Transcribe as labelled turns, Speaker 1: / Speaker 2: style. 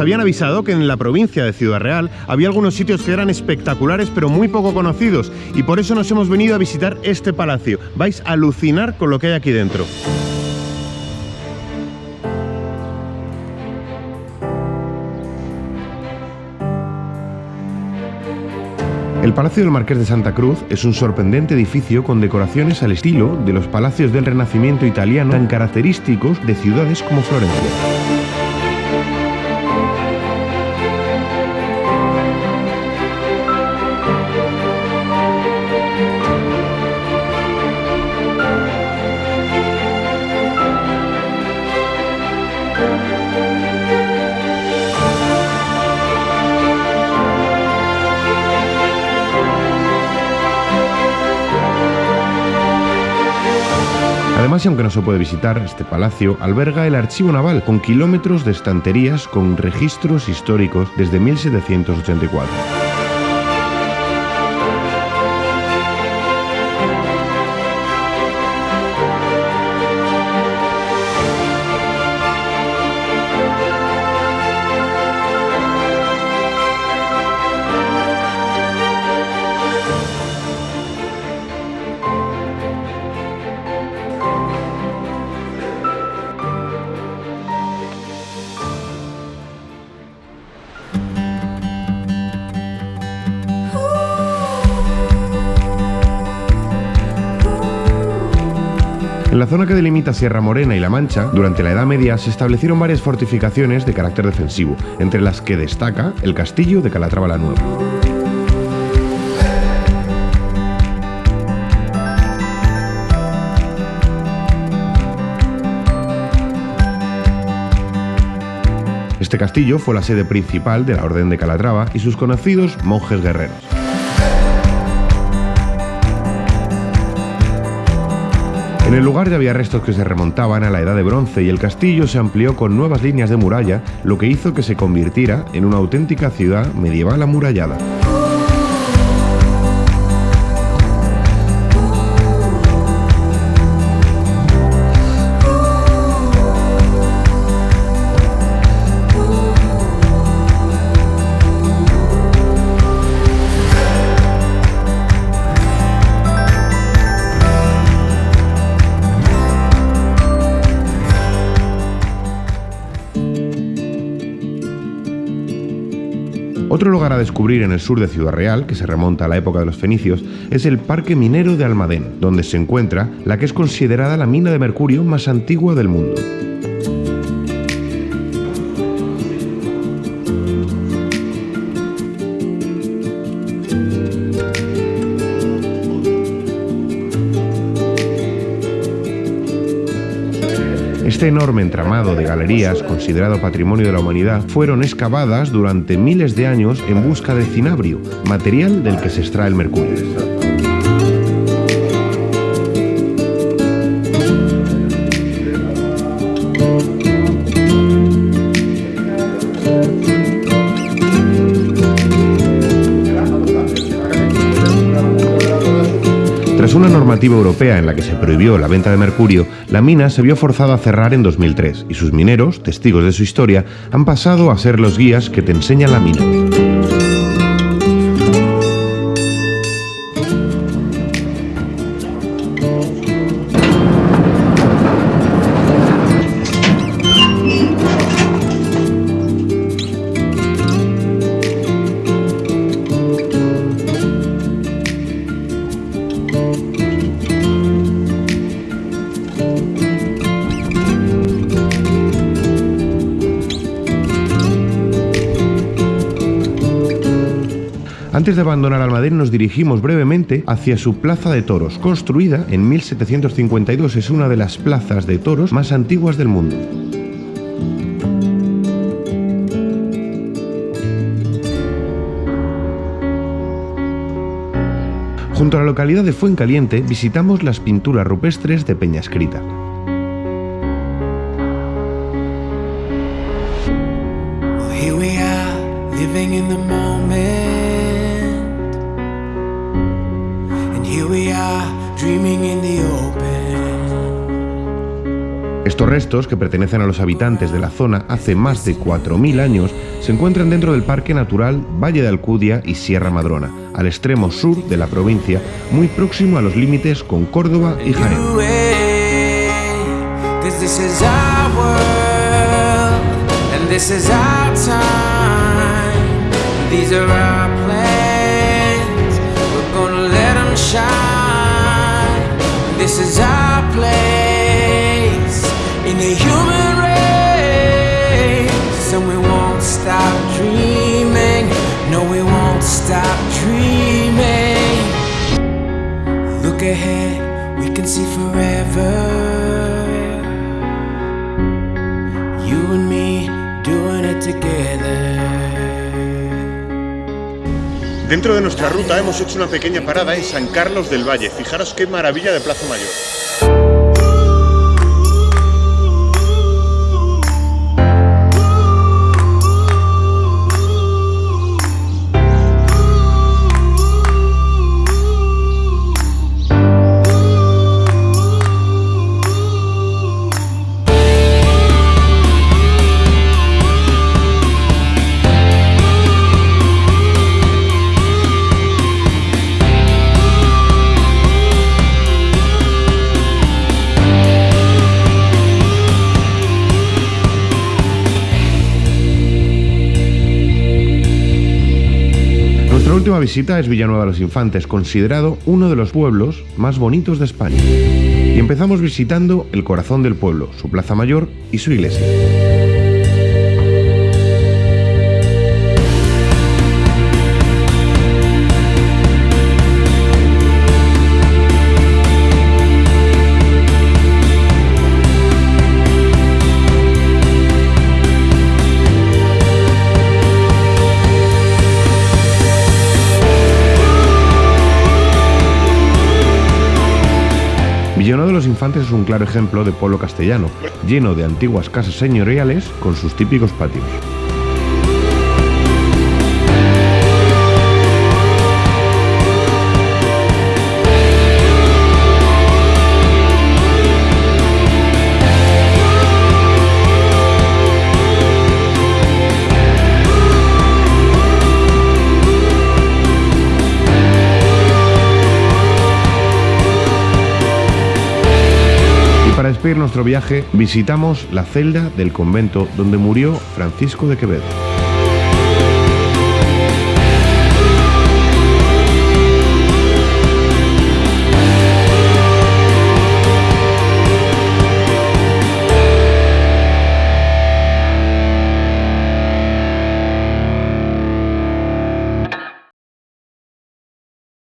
Speaker 1: Habían avisado que en la provincia de Ciudad Real había algunos sitios que eran espectaculares pero muy poco conocidos y por eso nos hemos venido a visitar este palacio. Vais a alucinar con lo que hay aquí dentro. El Palacio del Marqués de Santa Cruz es un sorprendente edificio con decoraciones al estilo de los palacios del Renacimiento italiano tan característicos de ciudades como Florencia. Además, y aunque no se puede visitar, este palacio alberga el archivo naval, con kilómetros de estanterías con registros históricos desde 1784. En la zona que delimita Sierra Morena y La Mancha, durante la Edad Media se establecieron varias fortificaciones de carácter defensivo, entre las que destaca el castillo de Calatrava la Nueva. Este castillo fue la sede principal de la Orden de Calatrava y sus conocidos monjes guerreros. En el lugar ya había restos que se remontaban a la Edad de Bronce y el castillo se amplió con nuevas líneas de muralla, lo que hizo que se convirtiera en una auténtica ciudad medieval amurallada. Otro lugar a descubrir en el sur de Ciudad Real, que se remonta a la época de los fenicios, es el Parque Minero de Almadén, donde se encuentra la que es considerada la mina de mercurio más antigua del mundo. Este enorme entramado de galerías, considerado patrimonio de la humanidad, fueron excavadas durante miles de años en busca de cinabrio, material del que se extrae el mercurio. Tras una normativa europea en la que se prohibió la venta de mercurio, la mina se vio forzada a cerrar en 2003 y sus mineros, testigos de su historia, han pasado a ser los guías que te enseñan la mina. Antes de abandonar Almadén nos dirigimos brevemente hacia su plaza de toros, construida en 1752, es una de las plazas de toros más antiguas del mundo. Junto a la localidad de Fuencaliente visitamos las pinturas rupestres de Peñascrita. Estos restos, que pertenecen a los habitantes de la zona hace más de 4.000 años, se encuentran dentro del Parque Natural Valle de Alcudia y Sierra Madrona, al extremo sur de la provincia, muy próximo a los límites con Córdoba y Jaén. And we won't stop dreaming No, we won't stop dreaming Look ahead, we can see forever You and me doing it together Dentro de nuestra ruta hemos hecho una pequeña parada en San Carlos del Valle. Fijaros qué maravilla de Plaza Mayor. Última visita es Villanueva de los Infantes, considerado uno de los pueblos más bonitos de España. Y empezamos visitando el corazón del pueblo, su plaza mayor y su iglesia. Los Infantes es un claro ejemplo de pueblo castellano, lleno de antiguas casas señoriales con sus típicos patios. Despedir nuestro viaje, visitamos la celda del convento donde murió Francisco de Quevedo.